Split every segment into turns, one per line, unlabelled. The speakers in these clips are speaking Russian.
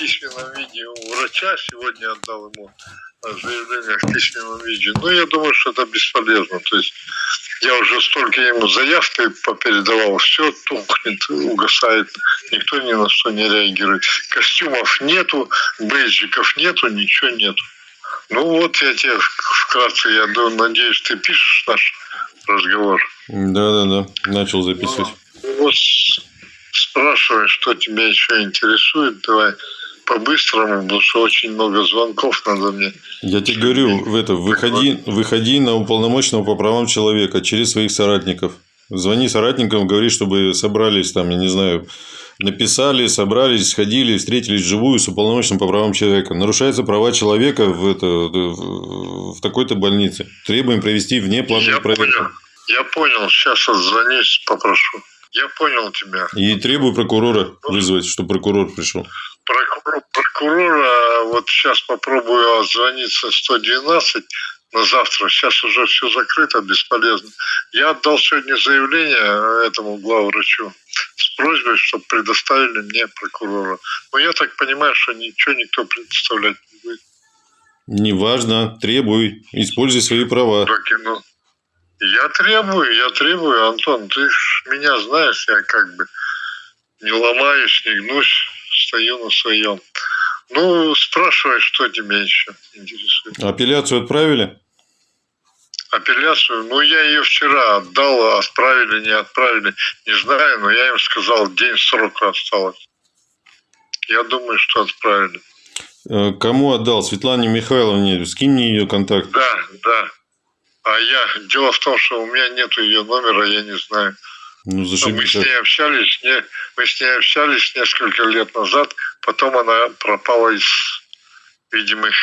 письменном виде у врача, сегодня отдал ему заявление в письменном виде. Но я думаю, что это бесполезно. То есть я уже столько ему заявки попередавал, все тухнет, угасает, никто ни на что не реагирует. Костюмов нету, бейджиков нету, ничего нету. Ну вот я тебе вкратце, я надеюсь, ты пишешь наш разговор.
Да, да, да. Начал записывать.
Ну, вот спрашивай, что тебя еще интересует. Давай по-быстрому, потому что очень много звонков надо мне.
Я тебе говорю, в это, выходи, выходи на уполномоченного по правам человека через своих соратников. Звони соратникам, говори, чтобы собрались там, я не знаю, написали, собрались, сходили, встретились вживую с уполномоченным по правам человека. Нарушаются права человека в, это, в такой-то больнице. Требуем провести внеплановую проверку.
Понял. Я понял, сейчас отзвонюсь, попрошу. Я понял тебя.
И требую прокурора вызвать, чтобы прокурор пришел.
Прокурор, прокурора, вот сейчас попробую отзвониться 112 на завтра. Сейчас уже все закрыто, бесполезно. Я отдал сегодня заявление этому главврачу с просьбой, чтобы предоставили мне прокурора. Но я так понимаю, что ничего никто предоставлять не будет.
Неважно, требуй, используй свои права.
Ну, я требую, я требую, Антон, ты ж меня знаешь, я как бы не ломаюсь, не гнусь, стою на своем. Ну, спрашивай, что тебя еще интересует.
Апелляцию отправили?
Апелляцию? Ну, я ее вчера отдал, а отправили, не отправили, не знаю, но я им сказал, день срока осталось. Я думаю, что отправили.
Э, кому отдал? Светлане Михайловне. Скинь мне ее контакт.
Да, да. А я... Дело в том, что у меня нет ее номера, я не знаю.
Ну,
мы с ней общались, не, мы с ней общались несколько лет назад, потом она пропала из видимых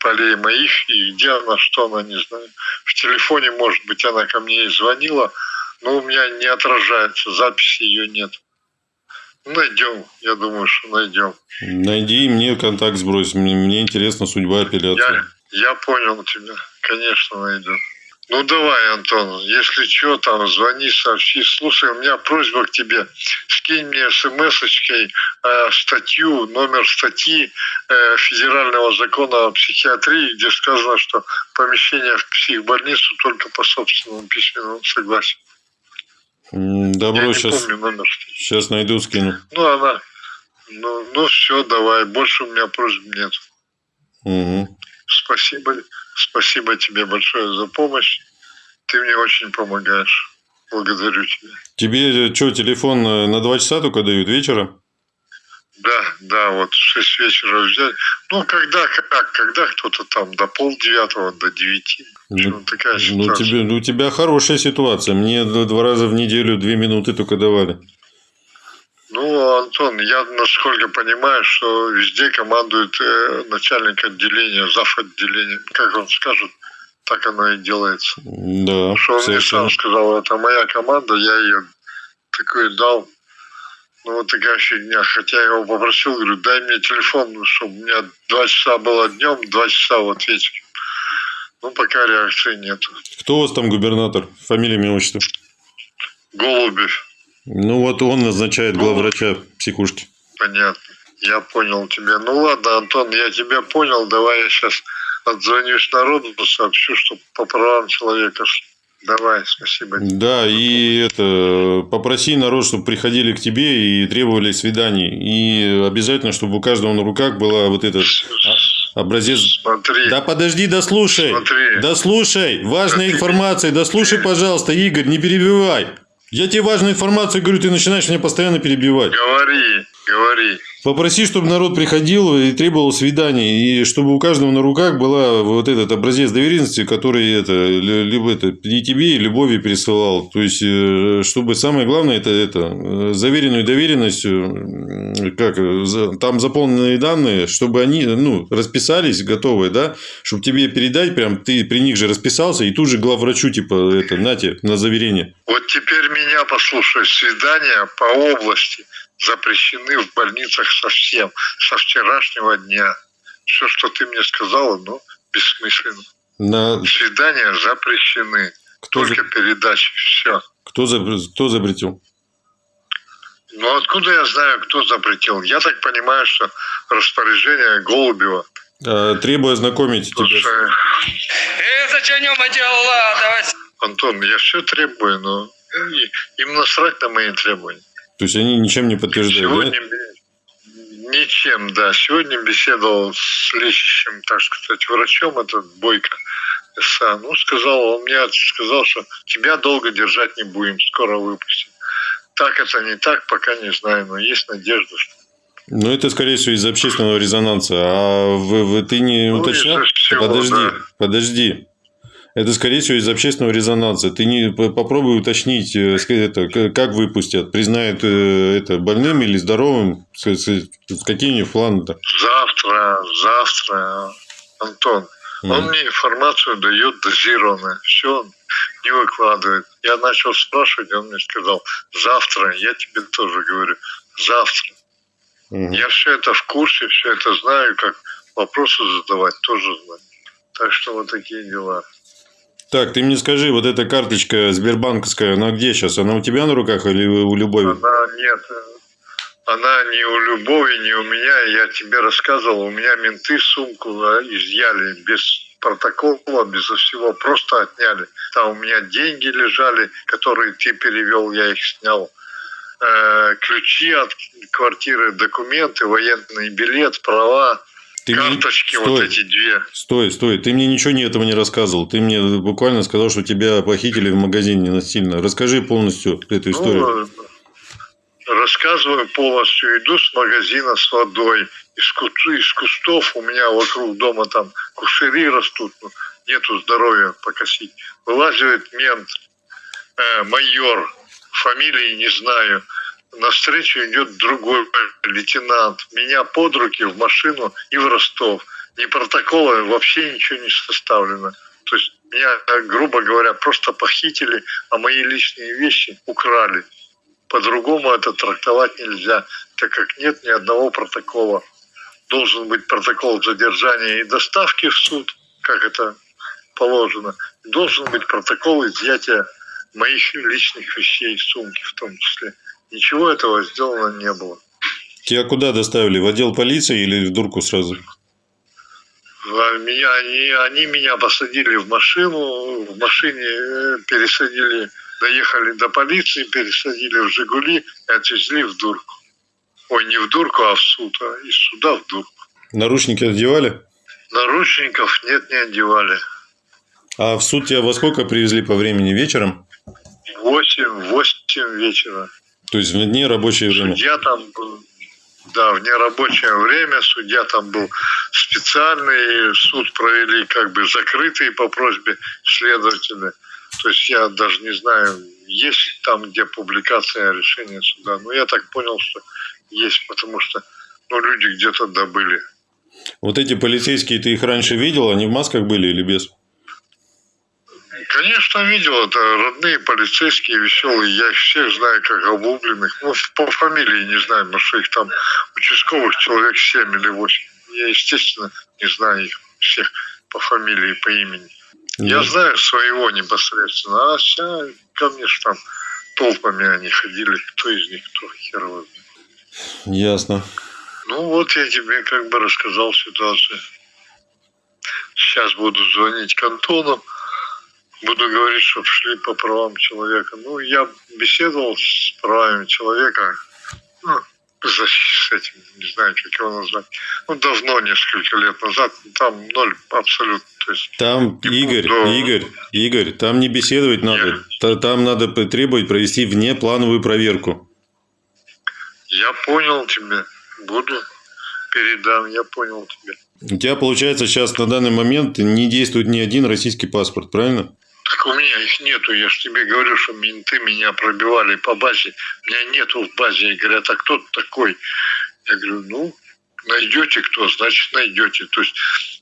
полей моих, и где она, что она, не знаю. В телефоне, может быть, она ко мне и звонила, но у меня не отражается, записи ее нет. Найдем, я думаю, что найдем.
Найди мне контакт сбрось, мне, мне интересна судьба апелляции.
Я, я понял тебя, конечно, найдем. Ну давай, Антон, если что, там звони, сообщи. Слушай, у меня просьба к тебе. Скинь мне смс-очкой э, статью, номер статьи э, федерального закона о психиатрии, где сказано, что помещение в психбольницу только по собственному письменному согласию.
Добро, Я сейчас, помню номер. сейчас найду, скину.
Ну, она, ну, ну все, давай, больше у меня просьб нет.
Угу.
Спасибо. Спасибо тебе большое за помощь. Ты мне очень помогаешь. Благодарю тебя.
Тебе э, что, телефон э, на два часа только дают вечера?
Да, да, вот в 6 вечера взять. Ну, когда, как, когда кто-то там до полдевятого, до девяти.
Ну, такая ситуация. Ну, тебе, ну, у тебя хорошая ситуация. Мне два раза в неделю две минуты только давали.
Ну, Антон, я насколько понимаю, что везде командует э, начальник отделения, зав. отделения. Как он скажет, так оно и делается.
Да.
Что он мне сам сказал, это моя команда, я ее такой дал. Ну, вот такая фигня. Хотя я его попросил, говорю, дай мне телефон, чтобы у меня два часа было днем, два часа вот вечером. Ну, пока реакции нет.
Кто у вас там губернатор? Фамилия, имя, отчество?
Голубев.
Ну, вот он назначает главврача психушки.
Понятно. Я понял тебя. Ну, ладно, Антон, я тебя понял. Давай я сейчас отзвонюсь народу, сообщу, что по правам человека. Давай, спасибо.
Да, и это попроси народ, чтобы приходили к тебе и требовали свиданий. И обязательно, чтобы у каждого на руках была вот этот образец.
Смотри.
Да подожди, дослушай.
Смотри.
Дослушай. Важная информация. Дослушай, пожалуйста, Игорь, не перебивай. Я тебе важную информацию говорю, ты начинаешь меня постоянно перебивать.
Говори, говори.
Попроси, чтобы народ приходил и требовал свиданий, и чтобы у каждого на руках была вот этот образец доверенности, который это, либо это и тебе, и любови пересылал. То есть, э, чтобы самое главное, это, это э, заверенную доверенностью, как, там заполненные данные, чтобы они ну, расписались, готовые, да, чтобы тебе передать, прям ты при них же расписался, и тут же главврачу, типа, это, нате, на заверение.
Вот теперь меня послушай, свидания по области – запрещены в больницах совсем, со вчерашнего дня. Все, что ты мне сказала, ну, бессмысленно.
На...
Свидания запрещены. Кто Только за... передачи, все.
Кто, за... Кто запретил?
Ну откуда я знаю, кто запретил? Я так понимаю, что распоряжение Голубева.
А, требую ознакомить тебя.
Слушай,
Э, зачем делала? Давай.
Антон, я все требую, но им насрать на мои требования.
То есть они ничем не подтверждают,
Сегодня бе- ничем, да. Сегодня беседовал с лечащим, так сказать, врачом, этот Бойко СА. Ну, сказал, он мне сказал, что тебя долго держать не будем, скоро выпустим. Так это не так, пока не знаю, но есть надежда, что
да? Ну, это, скорее всего, из-за общественного резонанса. А вы, вы- ты не
Ну,
уточнял?
всего,
подожди,
да.
подожди. Это, скорее всего, из-за общественного резонанса. Ты не попробуй уточнить, э, это, как выпустят. Признают э, это больным или здоровым? Какие у них планы-то?
завтра, завтра, Антон, он
Мгм.
мне информацию дает дозированно, все он не выкладывает. Я начал спрашивать, он мне сказал, завтра, я тебе тоже говорю, завтра.
Мгм.
Я все это в курсе, все это знаю, как вопросы задавать тоже знаю. Так что вот такие дела.
Так, ты мне скажи, вот эта карточка Сбербанковская, она где сейчас? Она у тебя на руках или у Любови?
Она нет, э, она не у Любови, не у меня. Я тебе рассказывал, у меня менты сумку изъяли без протокола, безо всего, просто отняли. Там у меня деньги лежали, которые ты перевел, я их снял. Э, ключи от квартиры, документы, военный билет, права,
Ты мне-
карточки вот
Стой.
эти две.
Стой, стой, ты мне ничего не этого не рассказывал. Ты мне буквально сказал, что тебя похитили в магазине насильно. Расскажи полностью эту историю.
Ну, рассказываю полностью. Иду с магазина с водой. Из, ку- из кустов у меня вокруг дома там кушери растут. ну, нету здоровья покосить. Вылазит мент, э, майор, фамилии не знаю. Навстречу идет другой лейтенант. Меня под руки в машину и в Ростов. Ни протокола, вообще ничего не составлено. То есть меня, грубо говоря, просто похитили, а мои личные вещи украли. По-другому это трактовать нельзя, так как нет ни одного протокола. Должен быть протокол задержания и доставки в суд, как это положено. Должен быть протокол изъятия моих личных вещей, сумки в том числе. Ничего этого сделано не было.
Тебя куда доставили? В отдел полиции или в дурку сразу?
Меня, они, они меня посадили в машину, в машине э, пересадили, доехали до полиции, пересадили в «Жигули» и отвезли в дурку. Ой, не в дурку, а в суд, а из суда в дурку.
Наручники одевали?
Наручников нет, не одевали.
А в суд тебя во сколько привезли по времени? Вечером?
Восемь, восемь вечера.
То есть в дне рабочее время?
Судья там был, да, в нерабочее время, судья там был специальный, суд провели как бы закрытый по просьбе следователя. То есть я даже не знаю, есть там, где публикация решения суда. Но я так понял, что есть, потому что ну, люди где-то добыли.
Вот эти полицейские, ты их раньше видел? Они в масках были или без?
Конечно, видел, это родные полицейские, веселые, я их всех знаю как обугленных. Ну, по фамилии не знаю, потому что их там участковых человек 7 или 8. Я, естественно, не знаю их всех по фамилии, по имени. Я
Да.
знаю своего непосредственно, а вся, ко мне ж там толпами они ходили, кто из них, кто хер его.
Ясно.
Ну вот я тебе как бы рассказал ситуацию. Сейчас буду звонить к Антону, буду говорить, чтобы шли по правам человека. Ну, я беседовал с правами человека, ну, за- с этим, не знаю, как его назвать. Ну, давно, несколько лет назад, там ноль абсолютно. То есть,
Там, Игорь,
буду.
Игорь, Игорь, там не беседовать надо.
Нет.
Та- Там надо требовать провести внеплановую проверку.
я понял тебя, буду, передам, я понял тебя.
У тебя, получается, сейчас на данный момент не действует ни один российский паспорт, правильно?
Так у меня их нету. Я же тебе говорю, что менты меня пробивали по базе. Меня нету в базе. И говорят, а кто ты такой? Я говорю, ну, найдете кто, значит найдете. То есть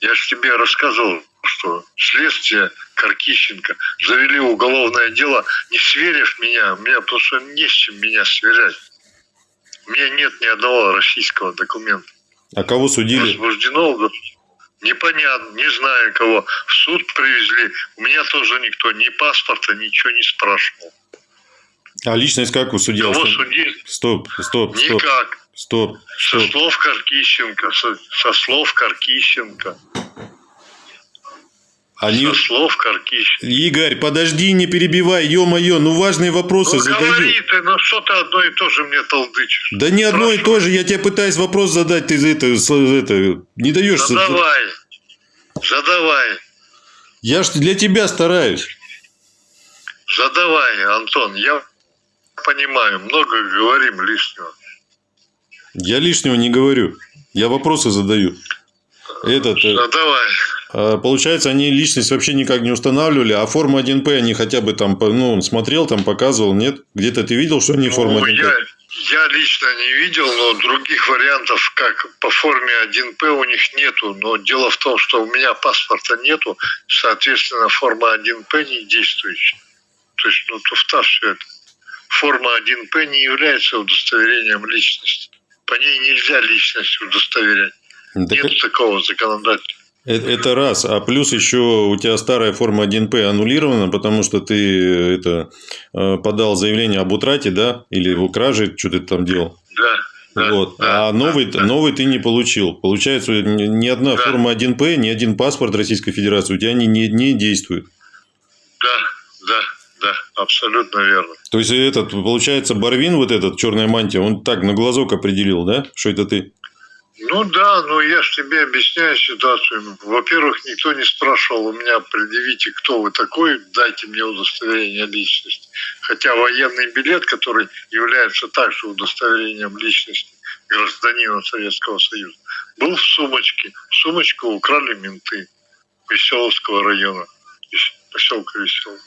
я же тебе рассказывал, что следствие Каркищенко завели уголовное дело, не сверив меня, меня потому что не с чем меня сверять. У меня нет ни одного российского документа.
А кого судили?
Возбуждено Непонятно, не знаю кого. В суд привезли. У меня тоже никто ни паспорта, ничего не спрашивал.
А личность как у судьи?
Его судить
Стоп, стоп, стоп,
никак.
стоп,
Со
стоп.
слов Каркищенко, со, со слов Каркищенко,
Они...
со слов Каркищенко.
Игорь, подожди, не перебивай, ё-моё, ну важные вопросы
Ну,
задаю.
говори ты, ну что ты одно и то же мне толдычишь?
Да не одно и то же, я тебе пытаюсь вопрос задать, ты это, это не даешь.
Задавай, задавай,
Я ж для тебя стараюсь.
задавай, Антон, я понимаю, много говорим лишнего.
Я лишнего не говорю. Я вопросы задаю. Этот, э,
Задавай.
А, получается, они личность вообще никак не устанавливали, а форму 1П они хотя бы там, ну, смотрел, там показывал, нет? Где-то ты видел, что они
Ну,
1П?
я, я лично не видел, но других вариантов, как по форме 1П у них нету. Но дело в том, что у меня паспорта нету, соответственно, форма 1П не действующая. То есть, ну, туфта все это. Форма 1П не является удостоверением личности. По ней нельзя личность удостоверять.
Так
Нет такого законодательства.
Э- это раз. А плюс еще у тебя старая форма 1П аннулирована, потому что ты э, это э, подал заявление об утрате, да? Или в краже, что ты там делал.
Да. да,
вот.
да,
а новый,
да,
новый ты не получил. Получается, ни одна
Да.
форма 1П, ни один паспорт Российской Федерации у тебя не, не, не действует.
Да, да, да, абсолютно верно.
То есть, этот, получается, Барвин, вот этот, черная мантия, он так на глазок определил, да? Что это ты?
Ну да, но я же тебе объясняю ситуацию. Во-первых, никто не спрашивал у меня, предъявите, кто вы такой, дайте мне удостоверение личности. Хотя военный билет, который является также удостоверением личности гражданина Советского Союза, был в сумочке. Сумочку украли менты Веселовского района, поселка Веселый.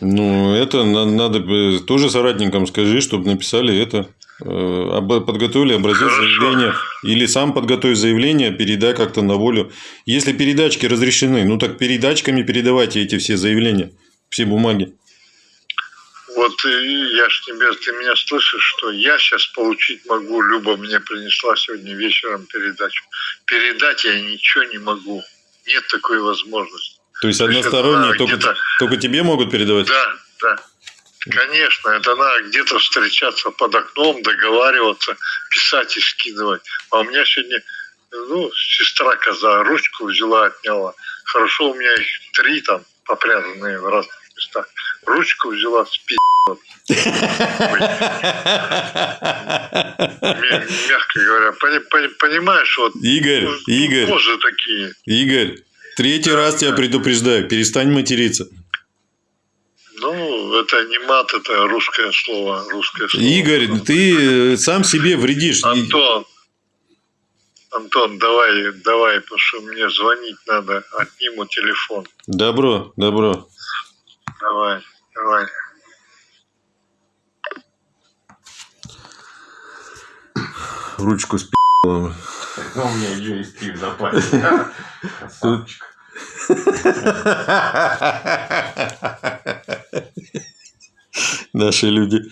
Ну, это на- надо тоже соратникам скажи, чтобы написали это. э, Подготовили образец
Хорошо.
заявления. Или сам подготовь заявление, передай как-то на волю. Если передачки разрешены, ну так передачками передавайте эти все заявления, все бумаги.
Вот и я ж тебе, ты меня слышишь, что я сейчас получить могу, Люба мне принесла сегодня вечером передачу. Передать я ничего не могу. Нет такой возможности.
То есть
То
односторонние
это
только, только тебе могут передавать?
Да, да. Конечно, это надо где-то встречаться под окном, договариваться, писать и скидывать. А у меня сегодня, ну, сестра коза ручку взяла, отняла. Хорошо, у меня их три там попрятанные в разных местах. Ручку взяла, спи***. Мя- Мягко говоря, Пони- пони- понимаешь, вот
Игорь,
ну,
Игорь,
кожи такие.
Игорь, третий раз тебя предупреждаю, перестань материться.
Ну, это не мат, это русское слово, русское слово.
Игорь, ты э, сам себе вредишь.
Антон, Антон, давай, давай, потому что мне звонить надо, отниму телефон.
Добро, добро.
Давай, давай.
Ручку с
Ну, у меня есть в запасе. Красавчик.
Наши люди.